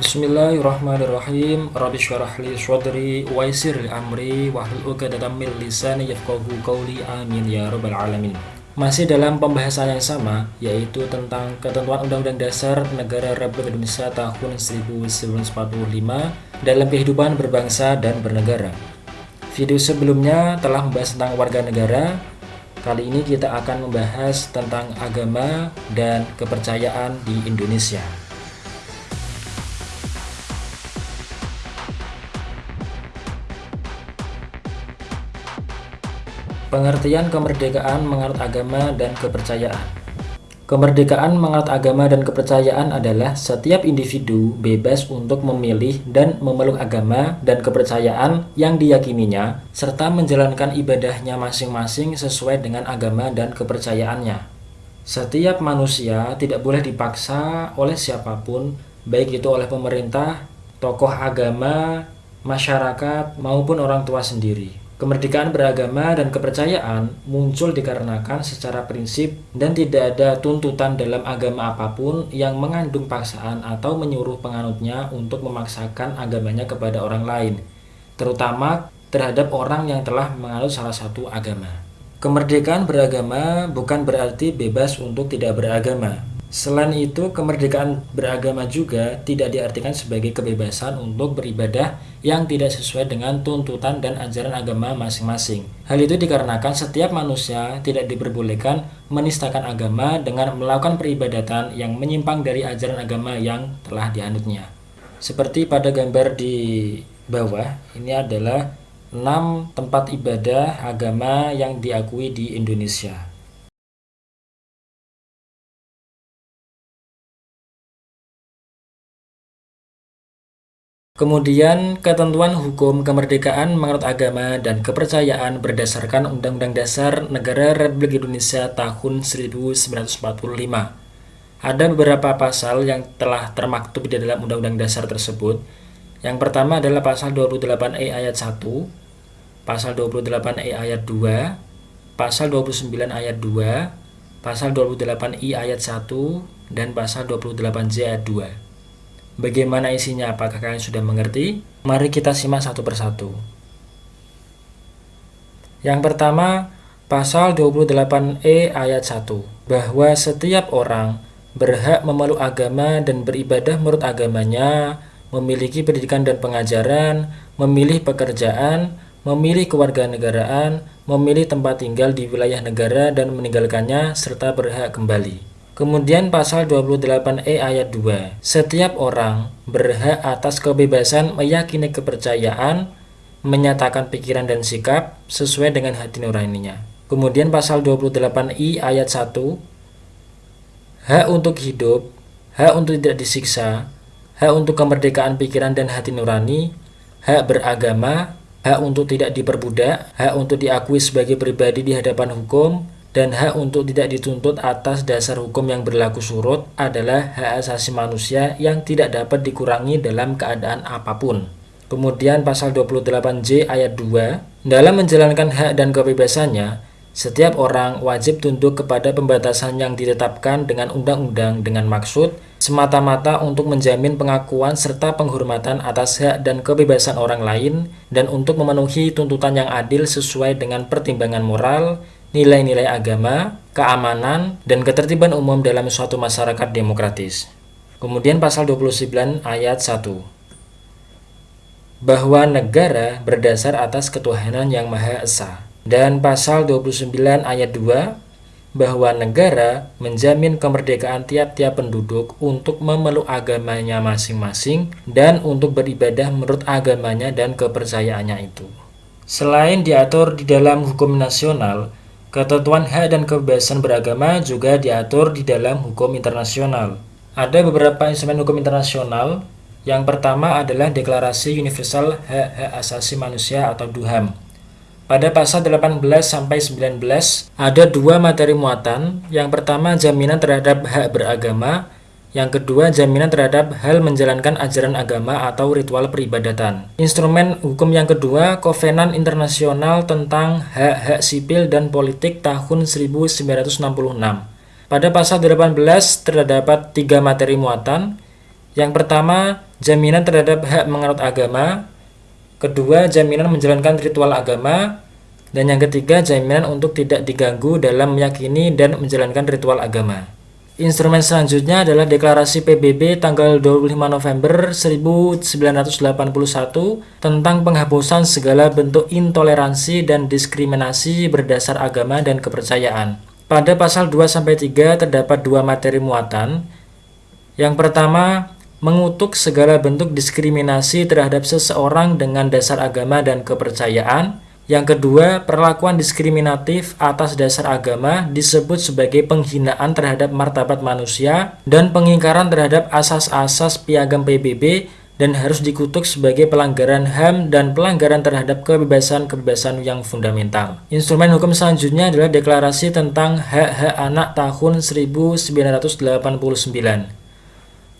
Bismillahirrahmanirrahim Rabbi syarah li syadri wa yassir li amri wahlul 'uqdatam min lisani yafqahu qawli amin ya rabbal alamin. Masih dalam pembahasan yang sama yaitu tentang ketentuan Undang-Undang Dasar Negara Republik Indonesia tahun 1945 dalam kehidupan berbangsa dan bernegara. Video sebelumnya telah membahas tentang warga negara. Kali ini kita akan membahas tentang agama dan kepercayaan di Indonesia. Pengertian kemerdekaan menurut agama dan kepercayaan Kemerdekaan menurut agama dan kepercayaan adalah setiap individu bebas untuk memilih dan memeluk agama dan kepercayaan yang diyakininya, serta menjalankan ibadahnya masing-masing sesuai dengan agama dan kepercayaannya. Setiap manusia tidak boleh dipaksa oleh siapa pun, baik itu oleh pemerintah, tokoh agama, masyarakat, maupun orang tua sendiri Kemerdekaan beragama dan kepercayaan muncul dikarenakan secara prinsip dan tidak ada tuntutan dalam agama apa pun yang mengandung paksaan atau menyuruh penganutnya untuk memaksakan agamanya kepada orang lain, terutama terhadap orang yang telah menganut salah satu agama. Kemerdekaan beragama bukan berarti bebas untuk tidak beragama, Selain itu, kemerdekaan beragama juga tidak diartikan sebagai kebebasan untuk beribadah yang tidak sesuai dengan tuntutan dan ajaran agama masing-masing. Hal itu dikarenakan setiap manusia tidak diperbolehkan menistakan agama dengan melakukan peribadatan yang menyimpang dari ajaran agama yang telah dianutnya. Seperti pada gambar di bawah, ini adalah 6 tempat ibadah agama yang diakui di Indonesia. Kemudian, ketentuan hukum kemerdekaan menurut agama dan kepercayaan berdasarkan Undang-Undang Dasar Negara Republik Indonesia tahun 1945. Ada beberapa pasal yang telah termaktub di dalam Undang-Undang Dasar tersebut. Yang pertama adalah pasal 28E ayat 1, pasal 28E ayat 2, pasal 29 ayat 2, pasal 28I ayat 1, dan pasal 28J ayat 2. Bagaimana isinya? Apakah kalian sudah mengerti? Mari kita simak satu persatu. Yang pertama, pasal 28E ayat 1, bahwa setiap orang berhak memeluk agama dan beribadah menurut agamanya, memiliki pendidikan dan pengajaran, memilih pekerjaan, memilih kewarganegaraan, memilih tempat tinggal di wilayah negara dan meninggalkannya, serta berhak kembali. Kemudian pasal 28E ayat 2, setiap orang berhak atas kebebasan meyakini kepercayaan, menyatakan pikiran dan sikap sesuai dengan hati nuraninya. Kemudian pasal 28I ayat 1, hak untuk hidup, hak untuk tidak disiksa, hak untuk kemerdekaan pikiran dan hati nurani, hak beragama, hak untuk tidak diperbudak, hak untuk diakui sebagai pribadi di hadapan hukum, dan hak untuk tidak dituntut atas dasar hukum yang berlaku surut adalah hak asasi manusia yang tidak dapat dikurangi dalam keadaan apa pun. Kemudian pasal 28J ayat 2, dalam menjalankan hak dan kebebasannya, setiap orang wajib tunduk kepada pembatasan yang ditetapkan dengan undang-undang dengan maksud semata-mata untuk menjamin pengakuan serta penghormatan atas hak dan kebebasan orang lain dan untuk memenuhi tuntutan yang adil sesuai dengan pertimbangan moral, nilai-nilai agama, keamanan, dan ketertiban umum dalam suatu masyarakat demokratis. Kemudian pasal 29 ayat 1 bahwa negara berdasar atas ketuhanan yang Maha Esa. Dan pasal 29 ayat 2 bahwa negara menjamin kemerdekaan tiap-tiap penduduk untuk memeluk agamanya masing-masing dan untuk beribadah menurut agamanya dan kepercayaannya itu. Selain diatur di dalam hukum nasional, Ketentuan hak dan kebebasan beragama juga diatur di dalam hukum internasional. Ada beberapa instrumen hukum internasional. Yang pertama adalah Deklarasi Universal Hak-Hak Asasi Manusia atau DUHAM. Pada pasal 18 sampai 19 ada dua materi muatan. Yang pertama jaminan terhadap hak beragama yang kedua, jaminan terhadap hal menjalankan ajaran agama atau ritual peribadatan. Instrumen hukum yang kedua, Kovenan Internasional tentang Hak-Hak Sipil dan Politik tahun 1966. Pada pasal 18 terdapat tiga materi muatan. Yang pertama, jaminan terhadap hak menganut agama, kedua jaminan menjalankan ritual agama, dan yang ketiga jaminan untuk tidak diganggu dalam meyakini dan menjalankan ritual agama. Instrumen selanjutnya adalah Deklarasi PBB tanggal 25 November 1981 tentang penghapusan segala bentuk intoleransi dan diskriminasi berdasar agama dan kepercayaan. Pada pasal 2-3 terdapat dua materi muatan. Yang pertama, mengutuk segala bentuk diskriminasi terhadap seseorang dengan dasar agama dan kepercayaan. Yang kedua, perlakuan diskriminatif atas dasar agama disebut sebagai penghinaan terhadap martabat manusia dan pengingkaran terhadap asas-asas piagam PBB dan harus dikutuk sebagai pelanggaran HAM dan pelanggaran terhadap kebebasan-kebebasan yang fundamental. Instrumen hukum selanjutnya adalah Deklarasi tentang Hak-Hak Anak tahun 1989.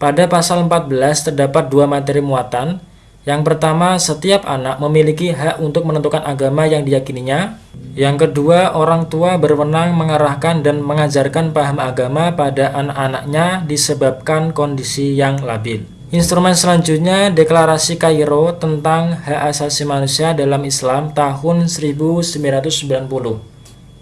Pada pasal 14 terdapat dua materi muatan, yang pertama, setiap anak memiliki hak untuk menentukan agama yang diyakininya. Yang kedua, orang tua berwenang mengarahkan dan mengajarkan paham agama pada anak-anaknya disebabkan kondisi yang labil. Instrumen selanjutnya, Deklarasi Kairo tentang Hak Asasi Manusia dalam Islam tahun 1990.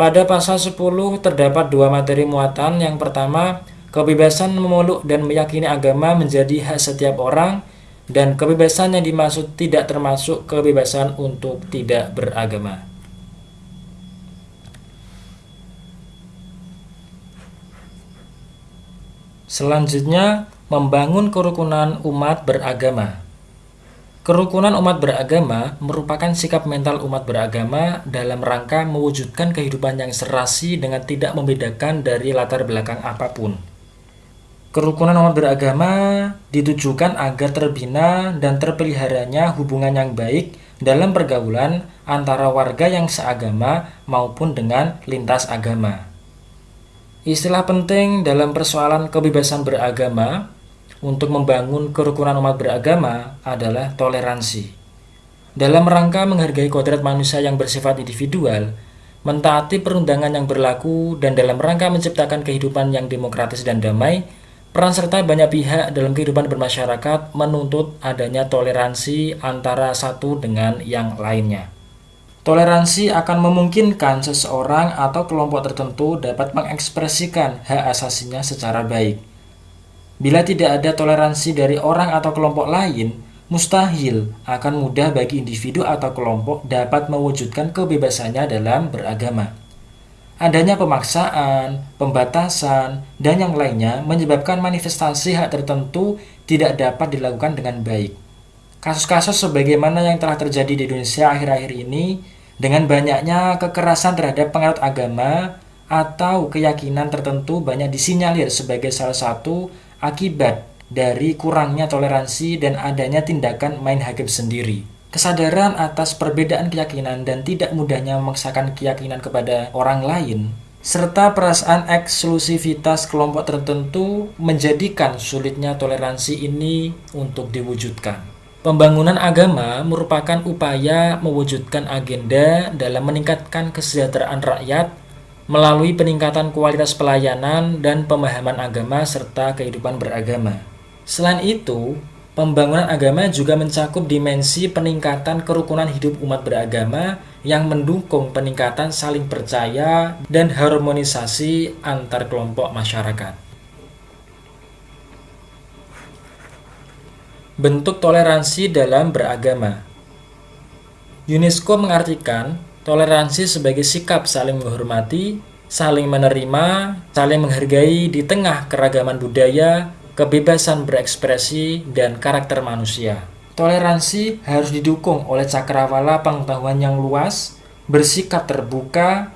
Pada pasal 10 terdapat dua materi muatan. Yang pertama, kebebasan memeluk dan meyakini agama menjadi hak setiap orang dan kebebasan yang dimaksud tidak termasuk kebebasan untuk tidak beragama. Selanjutnya, membangun kerukunan umat beragama. Kerukunan umat beragama merupakan sikap mental umat beragama dalam rangka mewujudkan kehidupan yang serasi dengan tidak membedakan dari latar belakang apa pun. Kerukunan umat beragama ditujukan agar terbina dan terpeliharanya hubungan yang baik dalam pergaulan antara warga yang seagama maupun dengan lintas agama. Istilah penting dalam persoalan kebebasan beragama untuk membangun kerukunan umat beragama adalah toleransi. Dalam rangka menghargai kodrat manusia yang bersifat individual, mentaati perundangan yang berlaku, dan dalam rangka menciptakan kehidupan yang demokratis dan damai, Peran serta banyak pihak dalam kehidupan bermasyarakat menuntut adanya toleransi antara satu dengan yang lainnya. Toleransi akan memungkinkan seseorang atau kelompok tertentu dapat mengekspresikan hak asasinya secara baik. Bila tidak ada toleransi dari orang atau kelompok lain, mustahil akan mudah bagi individu atau kelompok dapat mewujudkan kebebasannya dalam beragama. Adanya pemaksaan, pembatasan, dan yang lainnya menyebabkan manifestasi hak tertentu tidak dapat dilakukan dengan baik. Kasus-kasus sebagaimana yang telah terjadi di Indonesia akhir-akhir ini dengan banyaknya kekerasan terhadap penganut agama atau keyakinan tertentu banyak disinyalir sebagai salah satu akibat dari kurangnya toleransi dan adanya tindakan main hakim sendiri. Kesadaran atas perbedaan keyakinan dan tidak mudahnya memaksakan keyakinan kepada orang lain, serta perasaan eksklusivitas kelompok tertentu menjadikan sulitnya toleransi ini untuk diwujudkan. Pembangunan agama merupakan upaya mewujudkan agenda dalam meningkatkan kesejahteraan rakyat melalui peningkatan kualitas pelayanan dan pemahaman agama serta kehidupan beragama. Selain itu, Pembangunan agama juga mencakup dimensi peningkatan kerukunan hidup umat beragama yang mendukung peningkatan saling percaya dan harmonisasi antar kelompok masyarakat. Bentuk toleransi dalam beragama UNESCO mengartikan toleransi sebagai sikap saling menghormati, saling menerima, saling menghargai di tengah keragaman budaya, kebebasan berekspresi, dan karakter manusia. Toleransi harus didukung oleh cakrawala pengetahuan yang luas, bersikap terbuka,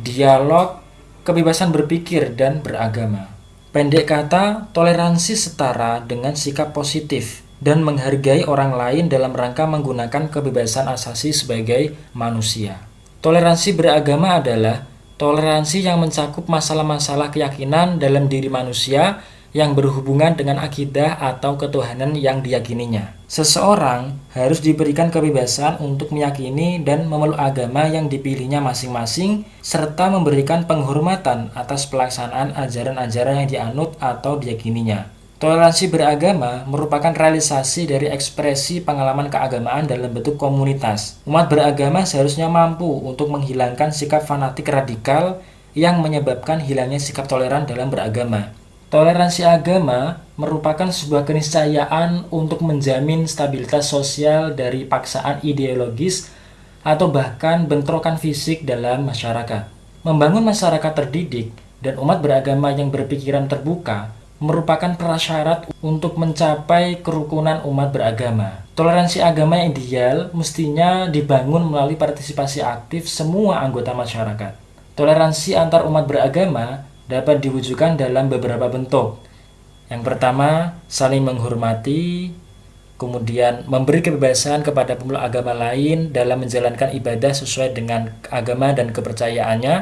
dialog, kebebasan berpikir, dan beragama. Pendek kata, toleransi setara dengan sikap positif dan menghargai orang lain dalam rangka menggunakan kebebasan asasi sebagai manusia. Toleransi beragama adalah toleransi yang mencakup masalah-masalah keyakinan dalam diri manusia yang berhubungan dengan akidah atau ketuhanan yang diyakininya. Seseorang harus diberikan kebebasan untuk meyakini dan memeluk agama yang dipilihnya masing-masing, serta memberikan penghormatan atas pelaksanaan ajaran-ajaran yang dianut atau diyakininya. Toleransi beragama merupakan realisasi dari ekspresi pengalaman keagamaan dalam bentuk komunitas. Umat beragama seharusnya mampu untuk menghilangkan sikap fanatik radikal yang menyebabkan hilangnya sikap toleran dalam beragama. Toleransi agama merupakan sebuah keniscayaan untuk menjamin stabilitas sosial dari paksaan ideologis atau bahkan bentrokan fisik dalam masyarakat. Membangun masyarakat terdidik dan umat beragama yang berpikiran terbuka merupakan prasyarat untuk mencapai kerukunan umat beragama. Toleransi agama ideal mestinya dibangun melalui partisipasi aktif semua anggota masyarakat. Toleransi antar umat beragama dapat diwujudkan dalam beberapa bentuk. Yang pertama, saling menghormati, kemudian memberi kebebasan kepada pemeluk agama lain dalam menjalankan ibadah sesuai dengan agama dan kepercayaannya,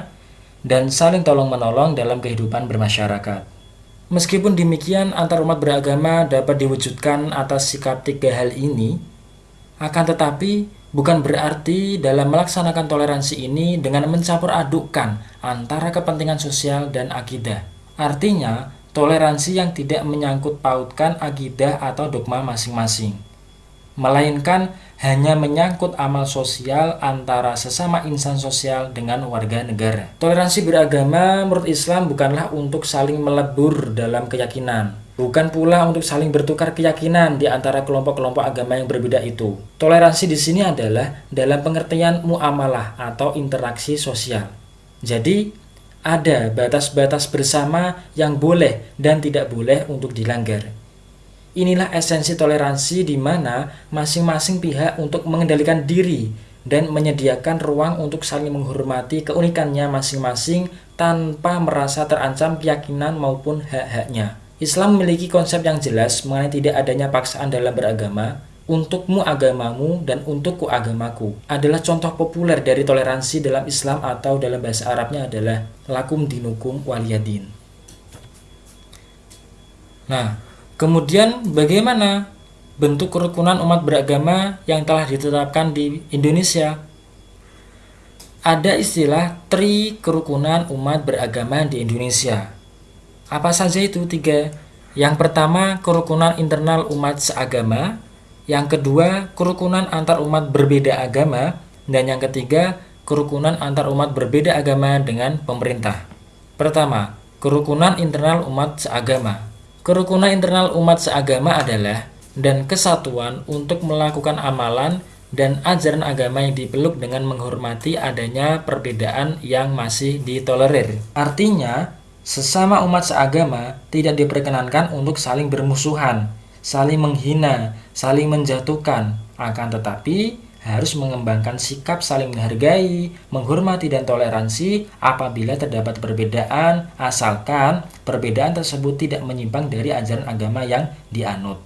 dan saling tolong-menolong dalam kehidupan bermasyarakat. Meskipun demikian, antar umat beragama dapat diwujudkan atas sikap tiga hal ini, akan tetapi bukan berarti dalam melaksanakan toleransi ini dengan mencampur adukkan antara kepentingan sosial dan akidah. Artinya, toleransi yang tidak menyangkut pautkan akidah atau dogma masing-masing melainkan hanya menyangkut amal sosial antara sesama insan sosial dengan warga negara. Toleransi beragama menurut Islam bukanlah untuk saling melebur dalam keyakinan, bukan pula untuk saling bertukar keyakinan di antara kelompok-kelompok agama yang berbeda itu. Toleransi di sini adalah dalam pengertian muamalah atau interaksi sosial. Jadi, ada batas-batas bersama yang boleh dan tidak boleh untuk dilanggar. Inilah esensi toleransi di mana masing-masing pihak untuk mengendalikan diri dan menyediakan ruang untuk saling menghormati keunikannya masing-masing tanpa merasa terancam keyakinan maupun hak-haknya. Islam memiliki konsep yang jelas mengenai tidak adanya paksaan dalam beragama, untukmu agamamu dan untukku agamaku adalah contoh populer dari toleransi dalam Islam atau dalam bahasa Arabnya adalah lakum dinukum waliyadin. Nah, Kemudian bagaimana bentuk kerukunan umat beragama yang telah ditetapkan di Indonesia? Ada istilah tri kerukunan umat beragama di Indonesia. Apa saja itu tiga? Yang pertama, kerukunan internal umat seagama. Yang kedua, kerukunan antar umat berbeda agama. Dan yang ketiga, kerukunan antar umat berbeda agama dengan pemerintah. Pertama, kerukunan internal umat seagama. Kerukunan internal umat seagama adalah dan kesatuan untuk melakukan amalan dan ajaran agama yang dipeluk dengan menghormati adanya perbedaan yang masih ditolerir. Artinya, sesama umat seagama tidak diperkenankan untuk saling bermusuhan, saling menghina, saling menjatuhkan. Akan tetapi, harus mengembangkan sikap saling menghargai, menghormati dan toleransi apabila terdapat perbedaan, asalkan perbedaan tersebut tidak menyimpang dari ajaran agama yang dianut.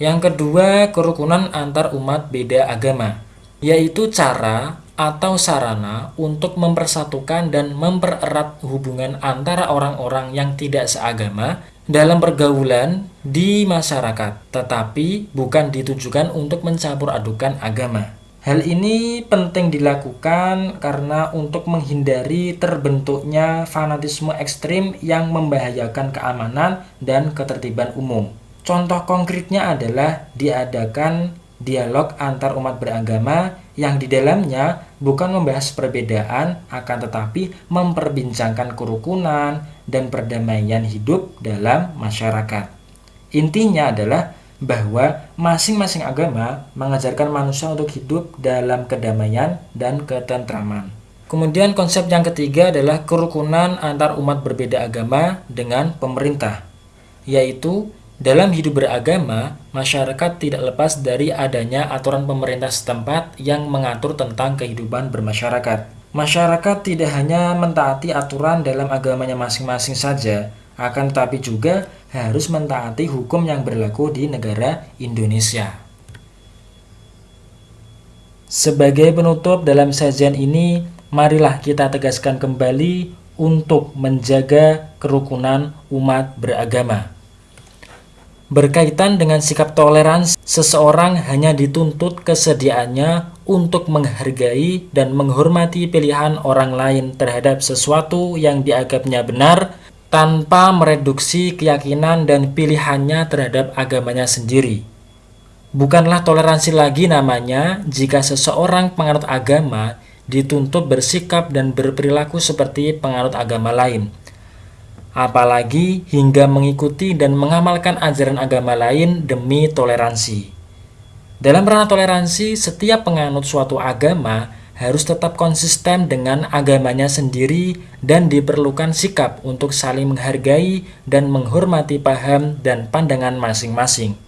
Yang kedua, kerukunan antar umat beda agama, yaitu cara atau sarana untuk mempersatukan dan mempererat hubungan antara orang-orang yang tidak seagama dalam pergaulan di masyarakat, tetapi bukan ditujukan untuk mencampur adukan agama. Hal ini penting dilakukan karena untuk menghindari terbentuknya fanatisme ekstrim yang membahayakan keamanan dan ketertiban umum. Contoh konkretnya adalah diadakan dialog antar umat beragama yang di dalamnya bukan membahas perbedaan akan tetapi memperbincangkan kerukunan dan perdamaian hidup dalam masyarakat. Intinya adalah bahwa masing-masing agama mengajarkan manusia untuk hidup dalam kedamaian dan ketentraman. Kemudian konsep yang ketiga adalah kerukunan antar umat berbeda agama dengan pemerintah, yaitu dalam hidup beragama, masyarakat tidak lepas dari adanya aturan pemerintah setempat yang mengatur tentang kehidupan bermasyarakat. Masyarakat tidak hanya mentaati aturan dalam agamanya masing-masing saja, akan tetapi juga harus mentaati hukum yang berlaku di negara Indonesia. Sebagai penutup dalam sajian ini, marilah kita tegaskan kembali untuk menjaga kerukunan umat beragama. Berkaitan dengan sikap toleransi, seseorang hanya dituntut kesediaannya untuk menghargai dan menghormati pilihan orang lain terhadap sesuatu yang dianggapnya benar tanpa mereduksi keyakinan dan pilihannya terhadap agamanya sendiri. Bukanlah toleransi lagi namanya jika seseorang penganut agama dituntut bersikap dan berperilaku seperti penganut agama lain. Apalagi hingga mengikuti dan mengamalkan ajaran agama lain demi toleransi. Dalam ranah toleransi, setiap penganut suatu agama harus tetap konsisten dengan agamanya sendiri dan diperlukan sikap untuk saling menghargai dan menghormati paham dan pandangan masing-masing.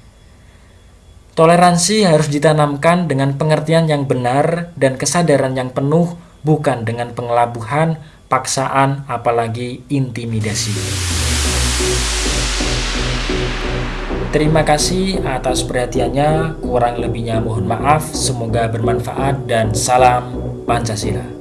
Toleransi harus ditanamkan dengan pengertian yang benar dan kesadaran yang penuh, bukan dengan pengelabuhan, paksaan, apalagi intimidasi. Terima kasih atas perhatiannya, kurang lebihnya mohon maaf, semoga bermanfaat dan salam Pancasila.